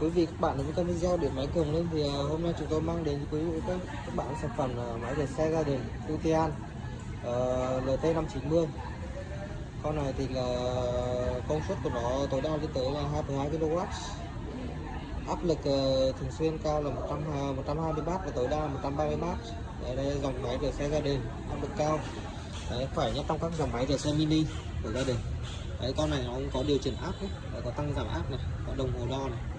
quý vị các bạn đến với kênh video điện máy cường lên thì à, hôm nay chúng tôi mang đến quý vị các, các bạn sản phẩm à, máy để xe gia đình Utian ờ, uh, LT590 con này thì là công suất của nó tối đa lên tới là 22 kW áp lực uh, thường xuyên cao là 100 uh, 120W và tối đa là 130W đây, đây là dòng máy rửa xe gia đình áp lực cao. Đấy khỏe nhất trong các dòng máy rửa xe mini của gia đình. Đấy con này nó cũng có điều chỉnh áp. Đấy, có tăng giảm áp này có đồng hồ đo này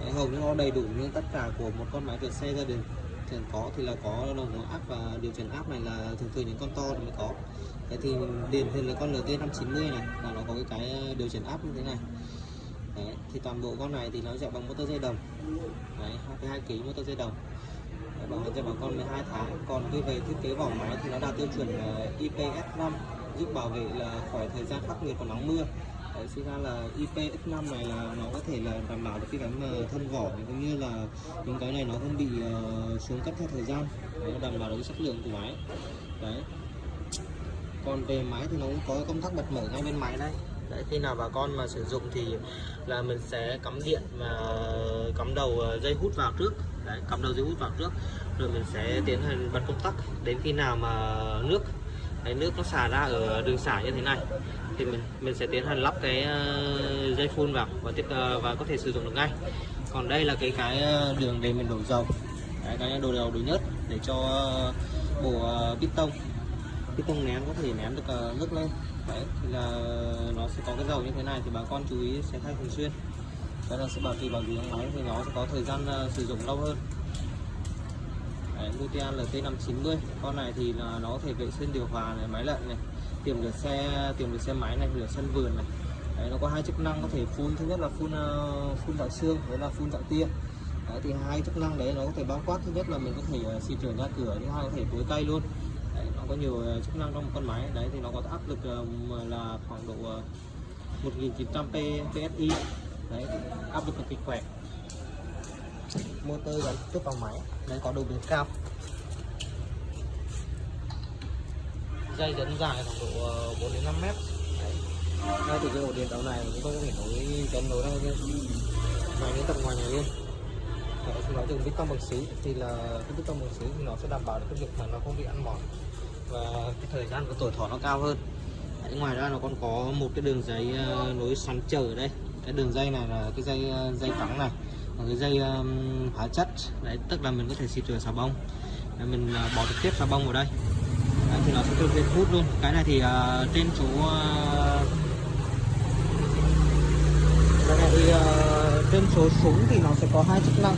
đấy, hầu như nó đầy đủ như tất cả của một con máy vượt xe gia đình. Thường có thì là có đồng hồ áp và điều chỉnh áp này là thường thường những con to thì mới có. Đấy thì điển hình là con LT 590 này là nó có cái cái ờ, điều chỉnh áp như thế này. Đấy, thì toàn bộ con này thì nó chạy bằng motor dây đồng. Đấy 22 kg motor dây đồng. Đấy, bảo hành cho bà con 12 tháng. Còn cái về thiết kế vỏ máy thì nó đạt tiêu chuẩn IPS5 giúp bảo vệ là khỏi thời gian khắc nghiệt của nắng mưa. Đấy, ra là IPX5 này là nó có thể là đảm bảo được cái cái mà ờ, thân vỏ cũng như là những cái này nó không bị uh, xuống cấp theo thời gian. Đấy, nó đảm bảo được cái chất lượng của máy. Đấy. Còn về máy thì nó cũng có công tắc bật mở ngay bên máy đây đấy khi nào bà con mà sử dụng thì là mình sẽ cắm điện và cắm đầu ờ, dây hút vào trước. Đấy cắm đầu dây hút vào trước rồi mình sẽ tiến hành bật công tắc. Đến khi nào mà nước cái nước nó xả ra ở đường xả như thế này thì mình mình sẽ tiến hành lắp cái ờ, dây phun vào và tiếp ờ, và có thể sử dụng được ngay. Còn đây là cái cái ờ, đường để mình đổ dầu. Đấy, cái đồ dầu đồ nhớt để cho bộ bít tông. Bít tông nén có thể nén được nước lên. Đấy thì là nó sẽ có cái dầu như thế này thì bà con chú ý sẽ thay thường xuyên. Đó là sẽ bảo trì bảo dưỡng máy thì nó sẽ có thời gian sử dụng lâu hơn. Đấy, Lutian LT590 con này thì là nó có thể vệ sinh điều hòa này máy lạnh này tiềm được xe tiềm được xe máy này rửa sân vườn này. Đấy, nó có hai chức năng có thể phun thứ nhất là phun uh, phun dạng xương với là phun dạng tia đấy, thì hai chức năng đấy nó có thể bao quát. Thứ nhất là mình có thể uh, xịt rửa nhà cửa thứ hai có thể tưới cây luôn. Đấy, nó có nhiều uh, chức năng trong một con máy. Đấy thì nó có áp lực uh, là khoảng độ uh, 1900 PSI đấy áp lực cực kỳ khỏe motor gắn tiếp vào máy đây có đầu biến cao. Dây dẫn dài khoảng độ 4 đến 5 mét. Đấy. thì cái ổ điện đầu này chúng tôi có thể nối dẫn nối đây máy đến tận ngoài nhà luôn Đấy, thì nó dùng bít tông bằng xứ thì là cái bít tông bằng xứ thì nó sẽ đảm bảo được cái việc mà nó không bị ăn mòn. Và cái thời gian của tuổi thọ nó cao hơn. Đấy, ngoài ra nó còn có một cái đường dây uh, nối xoắn ở đây. Cái đường dây này là cái dây dây trắng này còn cái dây um, hóa chất. Đấy tức là mình có thể xịt rửa xà bông. Đấy, mình uh, bỏ trực tiếp xà bông vào đây. Đấy, thì nó sẽ tự nhiên hút luôn. Cái này thì uh, trên chỗ uh, cái này thì uh, trên số súng thì nó sẽ có hai chức năng.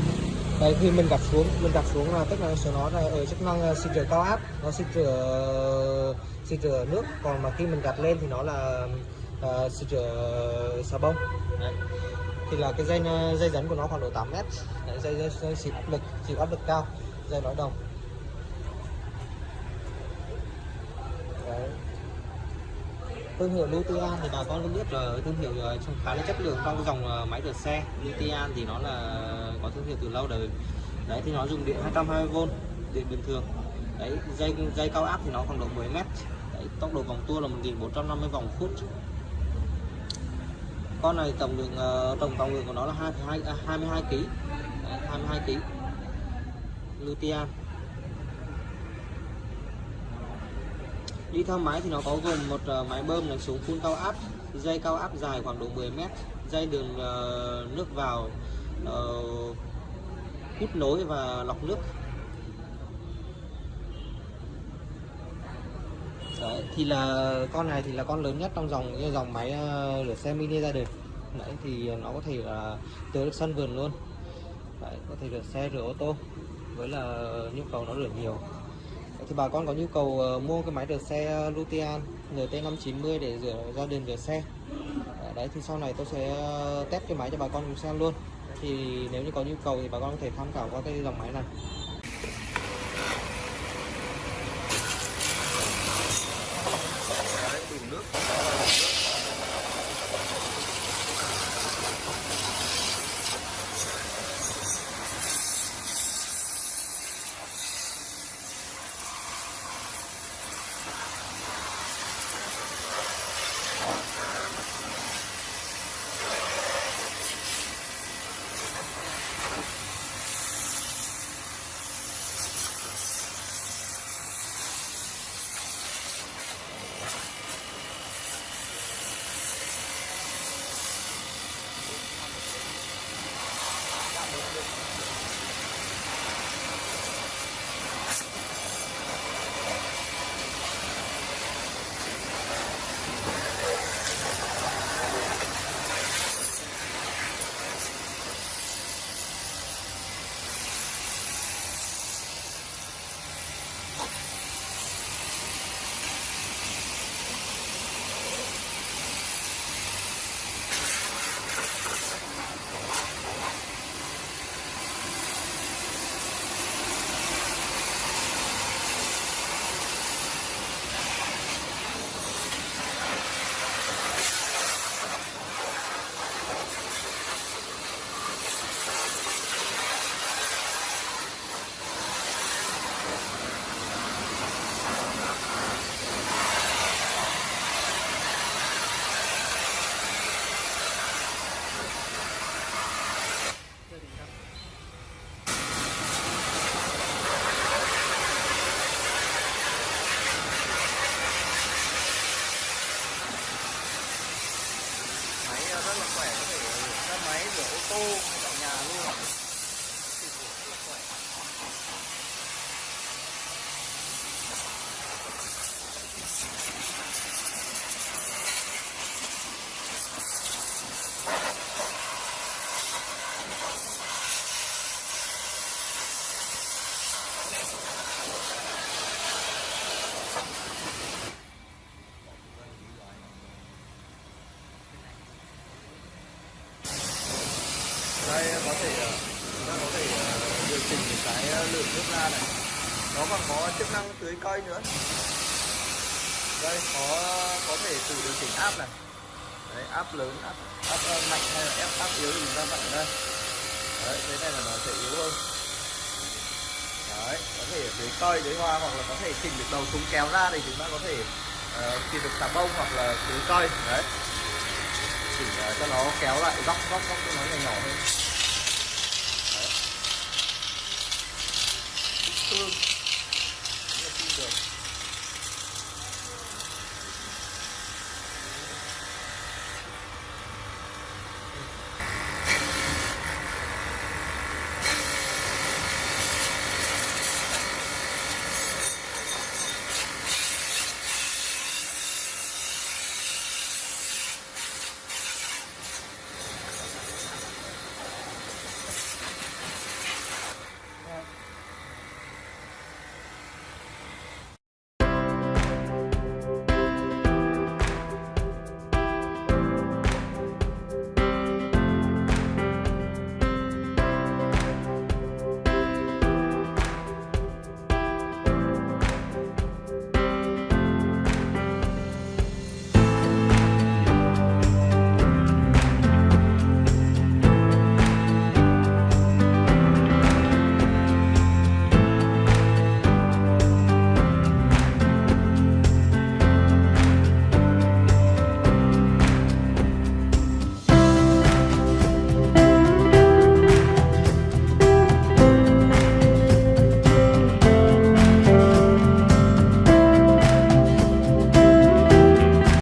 Đấy khi mình đặt xuống mình đặt xuống là tức là số nó là ở chức năng uh, xịt rửa cao áp nó xịt rửa xịt rửa nước. Còn mà khi mình đặt lên thì nó là uh, xịt rửa xà bông. Đấy thì là cái dây ờ, dây dẫn của nó khoảng độ 8 mét. Đấy, dây, dây, dây xịt áp lực chịu áp lực cao dây lõi đồng. Đấy. thương hiệu Lutian thì bà con cũng biết là thương hiệu ờ, trong khá là chất lượng. Trong dòng ờ, máy rửa xe Lutian thì nó là có thương hiệu từ lâu đời. Đấy thì nó dùng điện 220V điện bình thường. Đấy dây dây cao áp thì nó khoảng độ 10 mét. Đấy, tốc độ vòng tua là 1450 vòng phút con này tổng lượng ờ, tổng trọng lượng của nó là 22 à, 22 kg 22 kg lutean đi theo máy thì nó có gồm một uh, máy bơm đánh xuống phun cao áp dây cao áp dài khoảng độ 10 mét dây đường uh, nước vào uh, hút nối và lọc nước Đấy, thì là con này thì là con lớn nhất trong dòng dòng máy ờ, rửa xe mini gia đình đấy thì nó có thể ờ, là tưới được sân vườn luôn. Đấy, có thể rửa xe rửa ô tô với là nhu cầu nó rửa nhiều. Đấy, thì bà con có nhu cầu ờ, mua cái máy rửa xe Lutian NT590 để rửa gia đình rửa xe. Đấy, đấy thì sau này tôi sẽ test cái máy cho bà con cùng xem luôn. Thì nếu như có nhu cầu thì bà con có thể tham khảo qua cái dòng máy này. Tô ngay tại nhà luôn đây có thể ờ, chúng ta có thể ờ, điều chỉnh cái ờ, lượng nước ra này. Nó còn có chức năng tưới cây nữa. Đây có có thể tự điều chỉnh áp này. Đấy áp lớn áp áp mạnh hay là ép áp yếu thì chúng ta vặn đây đấy thế này là nó sẽ yếu hơn. Đấy có thể tưới cây tưới hoa hoặc là có thể chỉnh được đầu súng kéo ra thì chúng ta có thể uh, chỉnh được xà bông hoặc là tưới cây đấy. Chỉnh uh, cho nó kéo lại góc góc góc cho nó nhỏ nhỏ hơn.